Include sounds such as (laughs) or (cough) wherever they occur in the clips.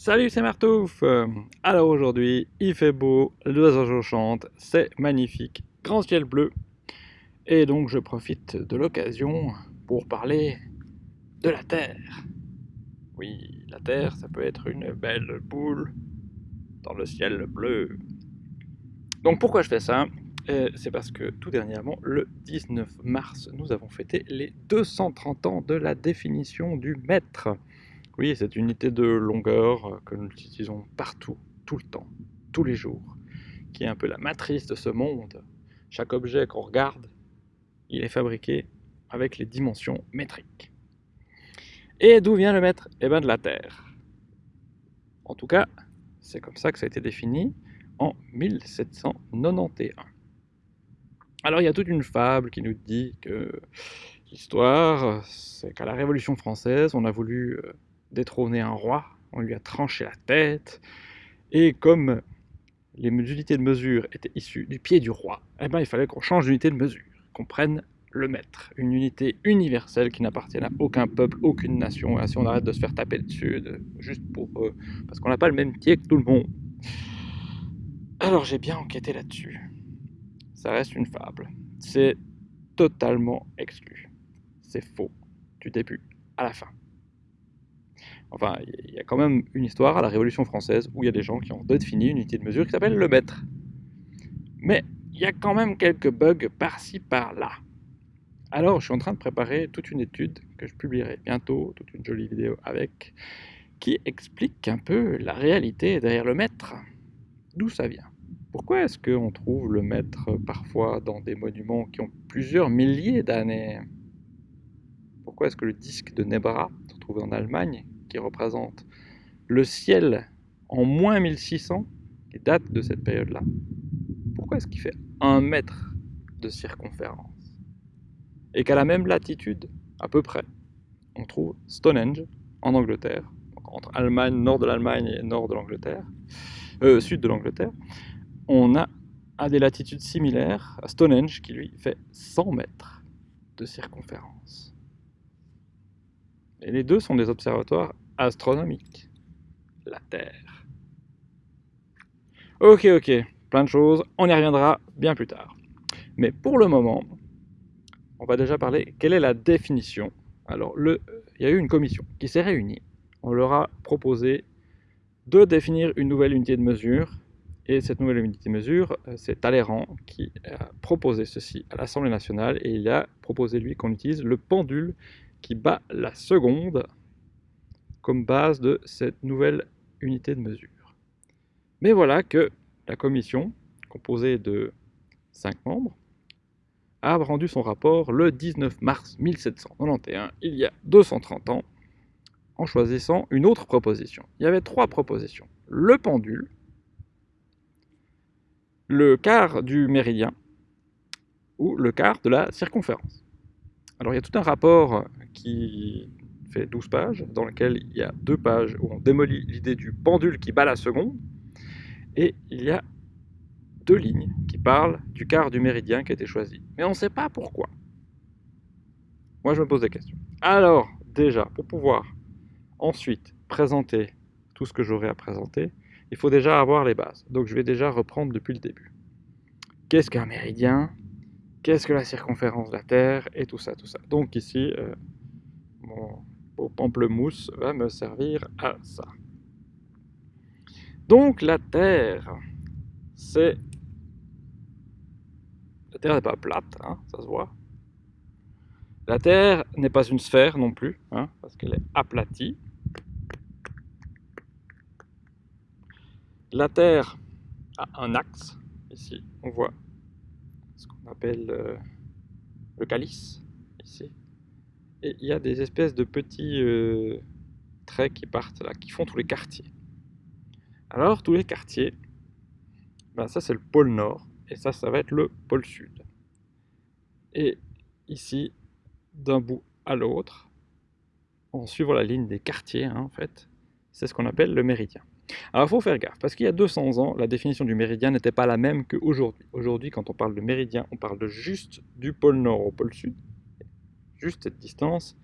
Salut, c'est Martouf Alors aujourd'hui, il fait beau, l'oiseau chante, c'est magnifique, grand ciel bleu. Et donc je profite de l'occasion pour parler de la Terre. Oui, la Terre, ça peut être une belle boule dans le ciel bleu. Donc pourquoi je fais ça? Euh, C'est parce que tout dernièrement, le 19 mars, nous avons fêté les 230 ans de la définition du mètre. Oui, cette unité de longueur euh, que nous utilisons partout, tout le temps, tous les jours, qui est un peu la matrice de ce monde. Chaque objet qu'on regarde, il est fabriqué avec les dimensions métriques. Et d'où vient le mètre Eh bien de la Terre. En tout cas, c'est comme ça que ça a été défini en 1791. Alors il y a toute une fable qui nous dit que l'histoire, c'est qu'à la Révolution française, on a voulu euh, détrôner un roi, on lui a tranché la tête, et comme les unités de mesure étaient issues du pied du roi, eh ben, il fallait qu'on change d'unité de mesure, qu'on prenne le mètre, une unité universelle qui n'appartient à aucun peuple, aucune nation, et ainsi on arrête de se faire taper dessus, juste pour parce qu'on n'a pas le même pied que tout le monde. Alors j'ai bien enquêté là-dessus. Ça reste une fable. C'est totalement exclu. C'est faux, du début à la fin. Enfin, il y a quand même une histoire à la Révolution française où il y a des gens qui ont défini une unité de mesure qui s'appelle le mètre. Mais il y a quand même quelques bugs par-ci par-là. Alors, je suis en train de préparer toute une étude que je publierai bientôt, toute une jolie vidéo avec, qui explique un peu la réalité derrière le mètre. D'où ça vient? Pourquoi est-ce qu'on trouve le mètre parfois dans des monuments qui ont plusieurs milliers d'années? Pourquoi est-ce que le disque de Nebra, trouvé en Allemagne, qui représente le ciel en moins 1600, qui date de cette période-là, pourquoi est-ce qu'il fait un mètre de circonférence? Et qu'à la même latitude, à peu près, on trouve Stonehenge en Angleterre, entre Allemagne, nord de l'Allemagne et nord de l'Angleterre, euh, sud de l'Angleterre, on a à des latitudes similaires à Stonehenge qui lui fait 100 mètres de circonférence. Et les deux sont des observatoires astronomiques. La Terre. Ok, ok, plein de choses, on y reviendra bien plus tard. Mais pour le moment, on va déjà parler, quelle est la définition Alors, il y a eu une commission qui s'est réunie. On leur a proposé de définir une nouvelle unité de mesure. Et cette nouvelle unité de mesure, euh, c'est Talleyrand qui a proposé ceci à l'Assemblée nationale. Et il a proposé, lui, qu'on utilise le pendule qui bat la seconde comme base de cette nouvelle unité de mesure. Mais voilà que la commission, composée de 5 membres, a rendu son rapport le 19 mars 1791, il y a 230 ans, en choisissant une autre proposition. Il y avait trois propositions. Le pendule, le quart du méridien ou le quart de la circonférence. Alors il y a tout un rapport qui fait 12 pages, dans lequel il y a deux pages où on démolit l'idée du pendule qui bat la seconde, et il y a deux lignes qui parlent du quart du méridien qui a été choisi. Mais on ne sait pas pourquoi. Moi, je me pose des questions. Alors, déjà, pour pouvoir ensuite présenter tout ce que j'aurai à présenter, il faut déjà avoir les bases. Donc, je vais déjà reprendre depuis le début. Qu'est-ce qu'un méridien? Qu'est-ce que la circonférence de la Terre Et tout ça, tout ça. Donc ici, euh, mon beau pamplemousse va me servir à ça. Donc la Terre, c'est... La Terre n'est pas plate, hein, ça se voit. La Terre n'est pas une sphère non plus, hein, parce qu'elle est aplatie. La Terre a un axe, ici, on voit appelle euh, le calice, ici. Et il y a des espèces de petits euh, traits qui partent là, qui font tous les quartiers. Alors, tous les quartiers, ben ça c'est le pôle nord, et ça, ça va être le pôle sud. Et ici, d'un bout à l'autre, en suivant la ligne des quartiers, hein, en fait, c'est ce qu'on appelle le méridien. Alors il faut faire gaffe, parce qu'il y a 200 ans, la définition du méridien n'était pas la même qu'aujourd'hui. Aujourd'hui, quand on parle de méridien, on parle de juste du pôle nord au pôle sud, juste cette distance.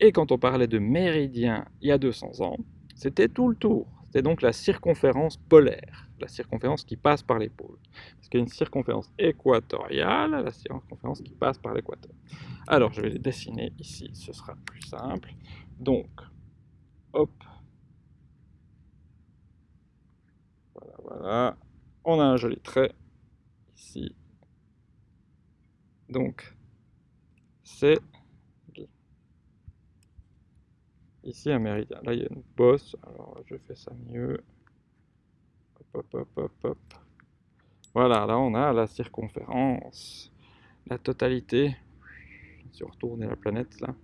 Et quand on parlait de méridien il y a 200 ans, c'était tout le tour. C'est donc la circonférence polaire, la circonférence qui passe par les pôles. Parce qu'il y a une circonférence équatoriale, la circonférence qui passe par l'équateur. Alors, je vais les dessiner ici, ce sera plus simple. Donc, hop. Voilà. On a un joli trait ici. Donc, c'est ici un méridien. Là, il y a une bosse. Alors, je fais ça mieux. Hop, hop, hop, hop, Voilà, là, on a la circonférence, la totalité. Si on retourne la planète, là.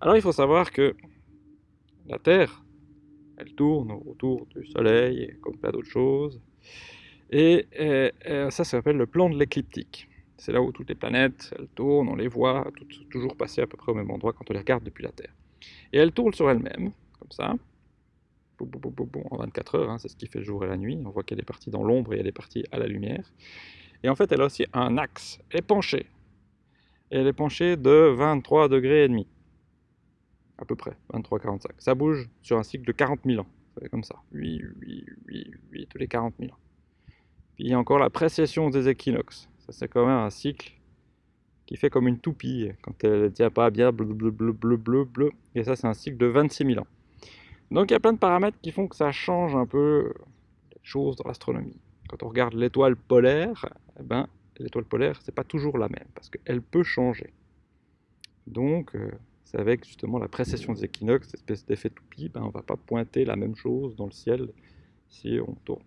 Alors, il faut savoir que la Terre, elle tourne autour du Soleil, comme plein d'autres choses. Et, ça, ça s'appelle le plan de l'écliptique. C'est là où toutes les planètes, elles tournent, on les voit, toujours passer à peu près au même endroit quand on les regarde depuis la Terre. Et elle tourne sur elle-même, comme ça, en 24 heures, hein, c'est ce qui fait le jour et la nuit. On voit qu'elle est partie dans l'ombre et elle est partie à la lumière. Et en fait, elle a aussi un axe, elle est penchée. Et elle est penchée de 23 degrés et demi, à peu près, 23-45. Ça bouge sur un cycle de 40 000 ans, comme ça, oui, oui, oui, oui, tous les 40 000 ans. Puis il y a encore la précession des équinoxes, ça c'est quand même un cycle qui fait comme une toupie quand elle ne tient pas bien, bleu, bleu, bleu, bleu, bleu, bleu. Et ça, c'est un cycle de 26 000 ans. Donc il y a plein de paramètres qui font que ça change un peu les choses dans l'astronomie. Quand on regarde l'étoile polaire, eh ben, l'étoile polaire, c'est pas toujours la même, parce qu'elle peut changer. Donc, euh, c'est avec justement la précession des équinoxes, cette espèce d'effet toupie, ben, on va pas pointer la même chose dans le ciel si on tourne.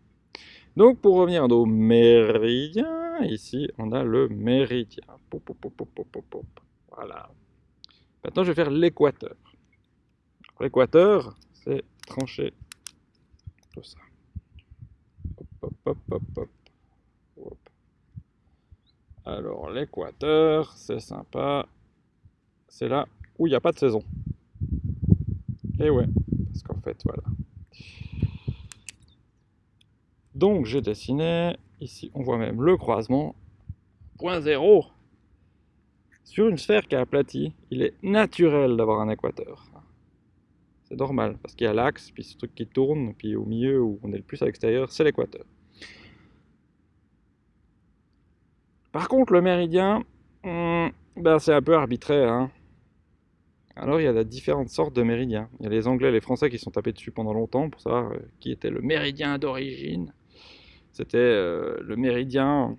Donc, pour revenir nos méridiens, ici, on a le méridien. Voilà. Maintenant, je vais faire l'équateur. L'équateur, c'est trancher tout ça. Alors, l'équateur, c'est sympa. C'est là où il n'y a pas de saison. Et ouais, parce qu'en fait, voilà. Donc, j'ai dessiné Ici, on voit même le croisement. Point zéro. Sur une sphère qui est aplatie, il est naturel d'avoir un équateur. C'est normal, parce qu'il y a l'axe, puis ce truc qui tourne, puis au milieu où on est le plus à l'extérieur, c'est l'équateur. Par contre, le méridien, hmm, ben c'est un peu arbitraire. Hein. Alors, il y a différentes sortes de méridiens. Il y a les Anglais et les Français qui sont tapés dessus pendant longtemps pour savoir euh, qui était le méridien d'origine. C'était euh, le méridien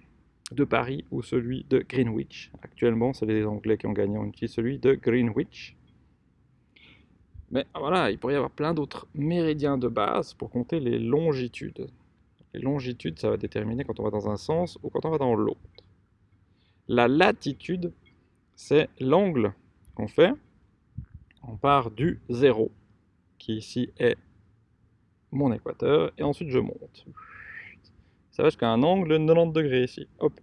de Paris ou celui de Greenwich. Actuellement, c'est les Anglais qui ont gagné, on utilise celui de Greenwich. Mais voilà, il pourrait y avoir plein d'autres méridiens de base pour compter les longitudes. Les longitudes, ça va déterminer quand on va dans un sens ou quand on va dans l'autre. La latitude, c'est l'angle qu'on fait. On part du zéro, qui ici est mon équateur, et ensuite je monte ça va jusqu'à un angle de 90 degrés ici. Hop,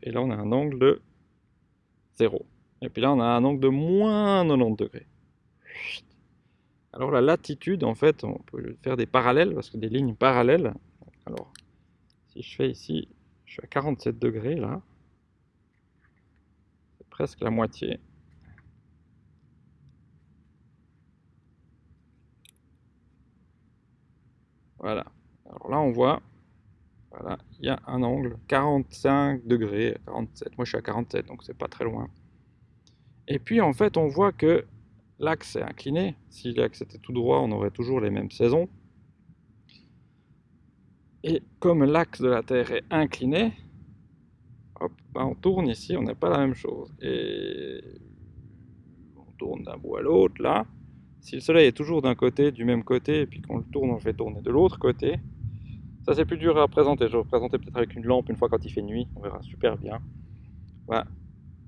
et là on a un angle de 0. Et puis là on a un angle de moins 90 degrés. Alors la latitude, en fait, on peut faire des parallèles, parce que des lignes parallèles. Alors, si je fais ici, je suis à 47 degrés là. C'est presque la moitié. Voilà. Alors là, on voit voilà, il y a un angle, 45 degrés, 47. Moi, je suis à 47, donc c'est pas très loin. Et puis, en fait, on voit que l'axe est incliné. Si l'axe était tout droit, on aurait toujours les mêmes saisons. Et comme l'axe de la Terre est incliné, hop, ben, on tourne ici, on n'a pas la même chose. Et on tourne d'un bout à l'autre, là. Si le Soleil est toujours d'un côté, du même côté, et puis qu'on le tourne, on le fait tourner de l'autre côté, ça c'est plus dur à représenter, je vais représenter peut-être avec une lampe une fois quand il fait nuit, on verra super bien.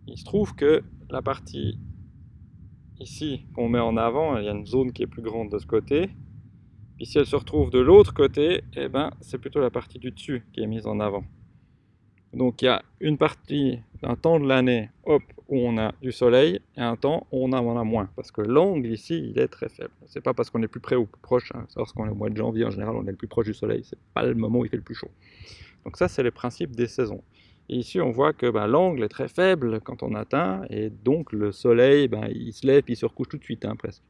Il se trouve que la partie ici qu'on met en avant, il y a une zone qui est plus grande de ce côté. Puis si elle se retrouve de l'autre côté, eh ben, c'est plutôt la partie du dessus qui est mise en avant. Donc il y a une partie, un temps de l'année, où on a du soleil, et un temps où on en a moins. Parce que l'angle ici, il est très faible. C'est pas parce qu'on est plus près ou plus proche, hein. lorsqu'on est au mois de janvier, en général, on est le plus proche du soleil, c'est pas le moment où il fait le plus chaud. Donc ça, c'est le principe des saisons. Et ici, on voit que ben, l'angle est très faible quand on atteint, et donc le soleil, ben, il se lève, il se recouche tout de suite, hein, presque.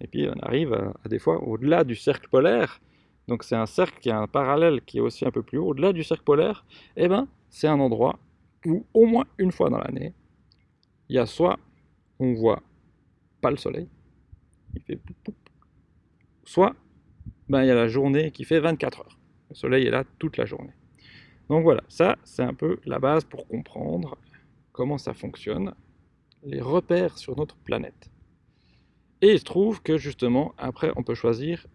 Et puis on arrive à, des fois au-delà du cercle polaire, donc c'est un cercle qui a un parallèle qui est aussi un peu plus haut, au-delà du cercle polaire, eh ben, c'est un endroit où au moins une fois dans l'année, il y a soit on voit pas le soleil, il fait poup, poup, soit ben, il y a la journée qui fait 24 heures. Le soleil est là toute la journée. Donc voilà, ça c'est un peu la base pour comprendre comment ça fonctionne, les repères sur notre planète. Et il se trouve que justement, après on peut choisir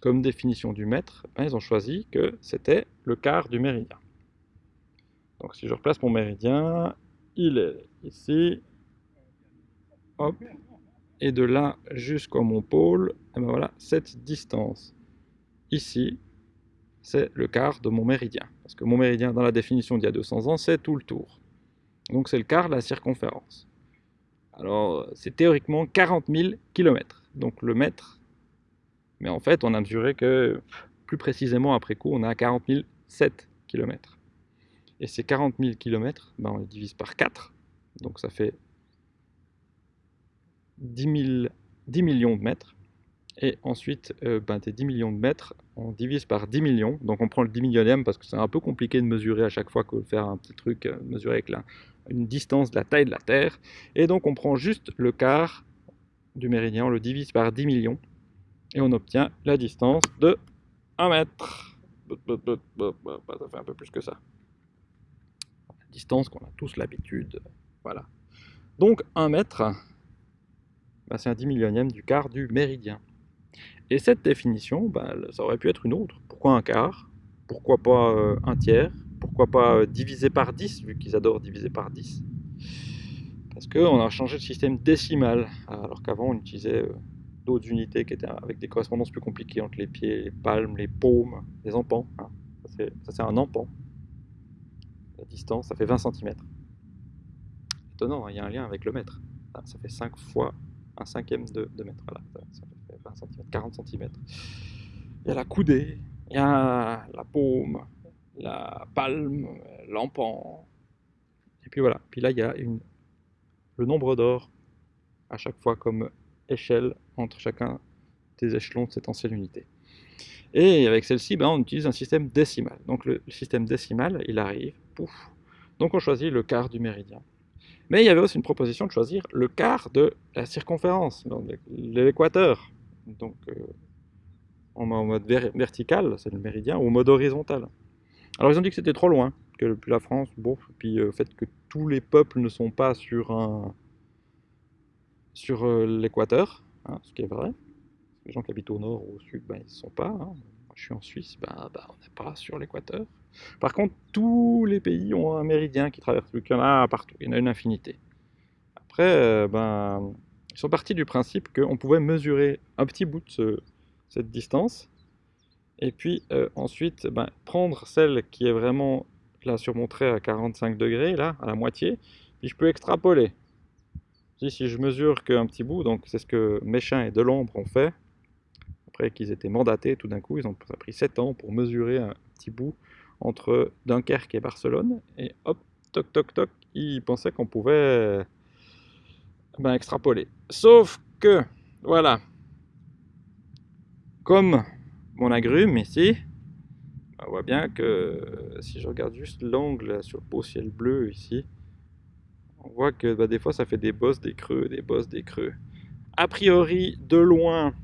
comme définition du mètre, ben, ils ont choisi que c'était le quart du méridien. Donc si je replace mon méridien, il est ici, hop, et de là jusqu'à mon pôle, et ben voilà, cette distance ici, c'est le quart de mon méridien. Parce que mon méridien, dans la définition d'il y a 200 ans, c'est tout le tour. Donc c'est le quart de la circonférence. Alors, c'est théoriquement 40 000 km. Donc le mètre, mais en fait, on a mesuré que, plus précisément après coup, on a 40 007 km. Et ces 40 000 km, ben, on les divise par 4, donc ça fait 10, 10 millions de mètres. Et ensuite, euh, ben, des 10 millions de mètres, on divise par 10 millions. Donc on prend le 10 millionième parce que c'est un peu compliqué de mesurer à chaque fois que faire un petit truc, euh, mesurer avec la, une distance de la taille de la Terre. Et donc on prend juste le quart du méridien, on le divise par 10 millions. Et on obtient la distance de 1 mètre. Ça fait un peu plus que ça. Distance qu'on a tous l'habitude. Voilà. Donc 1 mètre, ben, c'est un 10 millionième du quart du méridien. Et cette définition, bah, ça aurait pu être une autre. Pourquoi un quart? Pourquoi pas euh, un tiers? Pourquoi pas euh, diviser par 10, vu qu'ils adorent diviser par 10 Parce qu'on a changé de système décimal, alors qu'avant on utilisait euh, d'autres unités qui étaient avec des correspondances plus compliquées entre les pieds, les palmes, les paumes, les empans. Hein. Ça c'est un empan. Distance, ça fait 20 cm. Étonnant, hein, il y a un lien avec le mètre. Ah, ça fait 5 fois un cinquième de, mètre. Voilà, ça, 20 cm, 40 cm. Il y a la coudée, il y a la paume, la palme, l'empan. Et puis voilà. Puis là, il y a le nombre d'or à chaque fois comme échelle entre chacun des échelons de cette ancienne unité. Et avec celle-ci, ben, on utilise un système décimal. Donc le système décimal, il arrive, Donc on choisit le quart du méridien. Mais il y avait aussi une proposition de choisir le quart de la circonférence, l'équateur donc euh, en mode vertical, c'est le méridien, ou en mode horizontal. Alors ils ont dit que c'était trop loin, que depuis la France, bon, puis euh, le fait que tous les peuples ne sont pas sur euh, l'équateur, hein, ce qui est vrai. Les gens qui habitent au nord ou au sud, ben, ils ne sont pas. Hein. Je suis en Suisse, ben, ben on n'est pas sur l'équateur. Par contre, tous les pays ont un méridien qui traverse, le canal partout, il y en a une infinité. Après, ben, ils sont partis du principe qu'on pouvait mesurer un petit bout de cette distance, et puis euh, ensuite ben, prendre celle qui est vraiment là surmontée à 45 degrés, là, à la moitié, puis je peux extrapoler. Si, si je mesure qu'un petit bout, donc c'est ce que Méchin et Delombre ont fait, qu'ils étaient mandatés tout d'un coup, ils ont ça a pris 7 ans pour mesurer un petit bout entre Dunkerque et Barcelone, et hop, toc toc toc, ils pensaient qu'on pouvait ben, extrapoler. Sauf que, voilà, comme mon agrume ici, on voit bien que si je regarde juste l'angle sur le beau ciel bleu ici, on voit que bah, des fois ça fait des bosses, des creux, des bosses, des creux. A priori, de loin,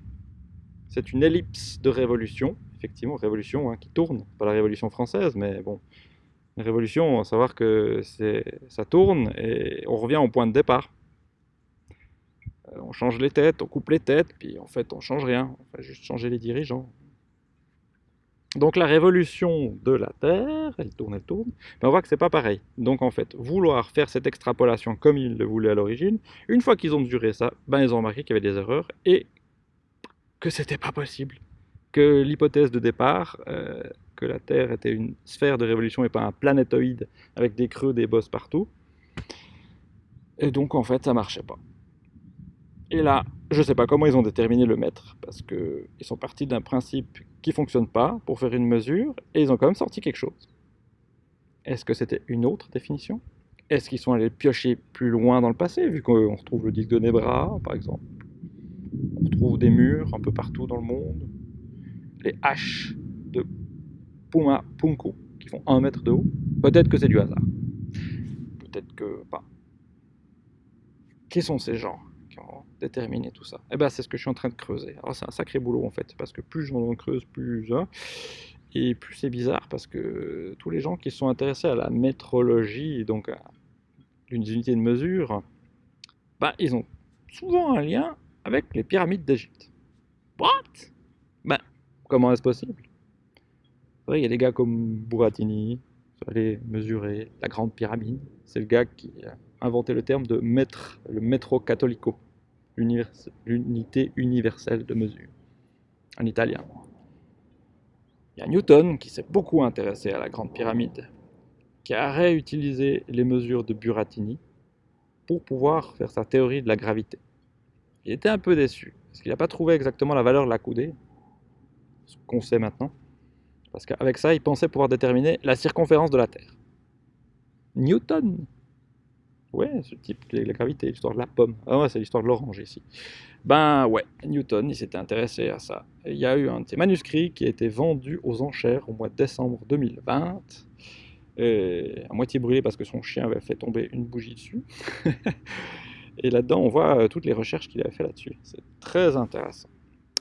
c'est une ellipse de révolution, effectivement, révolution hein, qui tourne, pas la révolution française, mais bon, une révolution, à savoir que ça tourne et on revient au point de départ. Euh, on change les têtes, on coupe les têtes, puis en fait on change rien, on va juste changer les dirigeants. Donc la révolution de la Terre, elle tourne, elle tourne, mais on voit que c'est pas pareil. Donc en fait, vouloir faire cette extrapolation comme ils le voulaient à l'origine, une fois qu'ils ont mesuré ça, ben ils ont remarqué qu'il y avait des erreurs et que c'était pas possible. Que l'hypothèse de départ, euh, que la Terre était une sphère de révolution et pas un planétoïde avec des creux, des bosses partout, et donc en fait ça marchait pas. Et là, je sais pas comment ils ont déterminé le mètre, parce qu'ils sont partis d'un principe qui ne fonctionne pas pour faire une mesure, et ils ont quand même sorti quelque chose. Est-ce que c'était une autre définition? Est-ce qu'ils sont allés piocher plus loin dans le passé, vu qu'on retrouve le disque de Nebra, par exemple? On retrouve des murs un peu partout dans le monde. les haches de Puma Punku qui font 1 mètre de haut. Peut-être que c'est du hasard. Peut-être que pas. Qui sont ces gens qui ont déterminé tout ça? Eh bien, c'est ce que je suis en train de creuser. Alors, c'est un sacré boulot en fait, parce que plus j'en creuse, plus. Et plus c'est bizarre, parce que tous les gens qui sont intéressés à la métrologie, donc à l'unité de mesure, bah, ils ont souvent un lien avec les pyramides d'Égypte. What? Ben, comment est-ce possible? Il y a des gars comme Buratini, aller mesurer la grande pyramide. C'est le gars qui a inventé le terme de mètre, le metro cattolico, l'unité universelle de mesure, en italien. Il y a Newton qui s'est beaucoup intéressé à la grande pyramide, qui a réutilisé les mesures de Buratini pour pouvoir faire sa théorie de la gravité. Il était un peu déçu, parce qu'il n'a pas trouvé exactement la valeur de la coudée, ce qu'on sait maintenant, parce qu'avec ça, il pensait pouvoir déterminer la circonférence de la Terre. Newton Ouais, ce type, la gravité, l'histoire de la pomme. Ah ouais, c'est l'histoire de l'orange ici. Ben ouais, Newton, il s'était intéressé à ça. il y a eu un de ses manuscrits qui a été vendu aux enchères au mois de décembre 2020, et à moitié brûlé parce que son chien avait fait tomber une bougie dessus. (laughs) Et là-dedans, on voit euh, toutes les recherches qu'il a fait là-dessus. C'est très intéressant.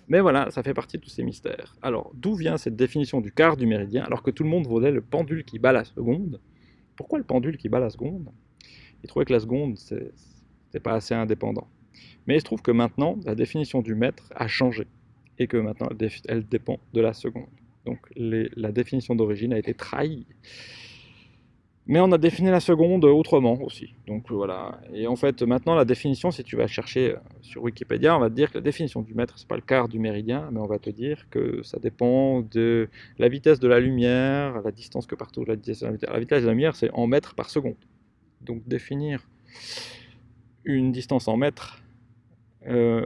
Mais voilà, ça fait partie de tous ces mystères. Alors, d'où vient cette définition du quart du méridien, alors que tout le monde voulait le pendule qui bat la seconde? Pourquoi le pendule qui bat la seconde? Il trouvait que la seconde, c'était pas assez indépendant. Mais il se trouve que maintenant, la définition du mètre a changé, et que maintenant, elle dépend de la seconde. Donc, la définition d'origine a été trahie. Mais on a défini la seconde autrement aussi. Donc voilà. Et en fait, maintenant, la définition, si tu vas chercher euh, sur Wikipédia, on va te dire que la définition du mètre, c'est pas le quart du méridien, mais on va te dire que ça dépend de la vitesse de la lumière, la distance que partout la vitesse de la lumière. C'est en mètres par seconde. Donc définir une distance en mètres euh,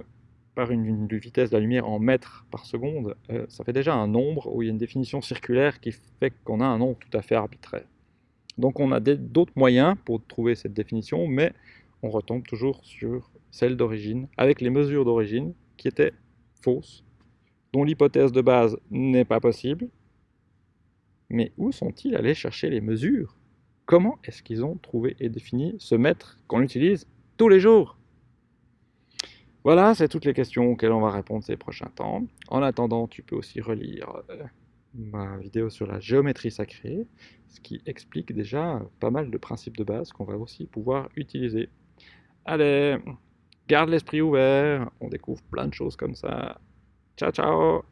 par une, vitesse de la lumière en mètres par seconde, euh, ça fait déjà un nombre où il y a une définition circulaire qui fait qu'on a un nombre tout à fait arbitraire. Donc on a d'autres moyens pour trouver cette définition, mais on retombe toujours sur celle d'origine, avec les mesures d'origine qui étaient fausses, dont l'hypothèse de base n'est pas possible. Mais où sont-ils allés chercher les mesures? Comment est-ce qu'ils ont trouvé et défini ce mètre qu'on utilise tous les jours? Voilà, c'est toutes les questions auxquelles on va répondre ces prochains temps. En attendant, tu peux aussi relire euh, ma vidéo sur la géométrie sacrée, ce qui explique déjà pas mal de principes de base qu'on va aussi pouvoir utiliser. Allez, garde l'esprit ouvert, on découvre plein de choses comme ça. Ciao ciao